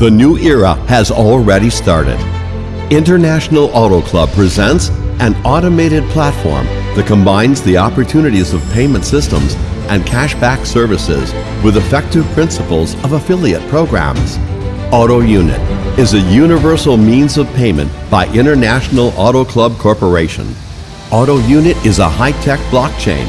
The new era has already started. International Auto Club presents an automated platform that combines the opportunities of payment systems and cashback services with effective principles of affiliate programs. Auto Unit is a universal means of payment by International Auto Club Corporation. Auto Unit is a high-tech blockchain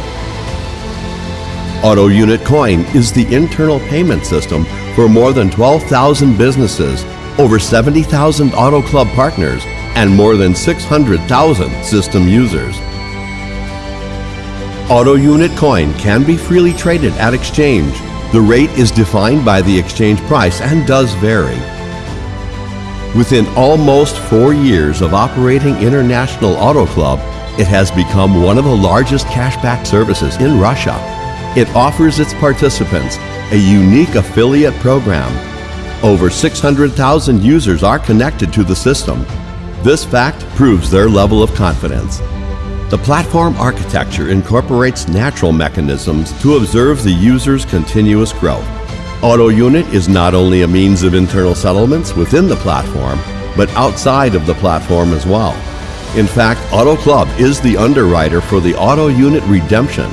Auto Unit Coin is the internal payment system for more than 12,000 businesses, over 70,000 Auto Club partners, and more than 600,000 system users. Auto Unit Coin can be freely traded at exchange. The rate is defined by the exchange price and does vary. Within almost four years of operating International Auto Club, it has become one of the largest cashback services in Russia. It offers its participants a unique affiliate program. Over 600,000 users are connected to the system. This fact proves their level of confidence. The platform architecture incorporates natural mechanisms to observe the user's continuous growth. Auto Unit is not only a means of internal settlements within the platform, but outside of the platform as well. In fact, Auto Club is the underwriter for the Auto Unit redemption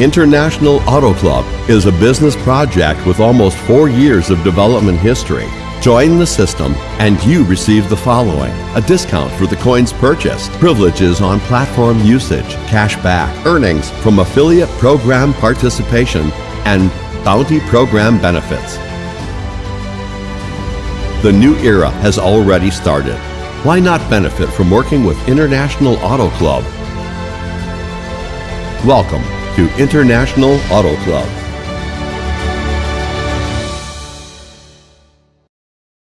International Auto Club is a business project with almost four years of development history. Join the system and you receive the following. A discount for the coins purchased, privileges on platform usage, cash back, earnings from affiliate program participation, and bounty program benefits. The new era has already started. Why not benefit from working with International Auto Club? Welcome to International Auto Club.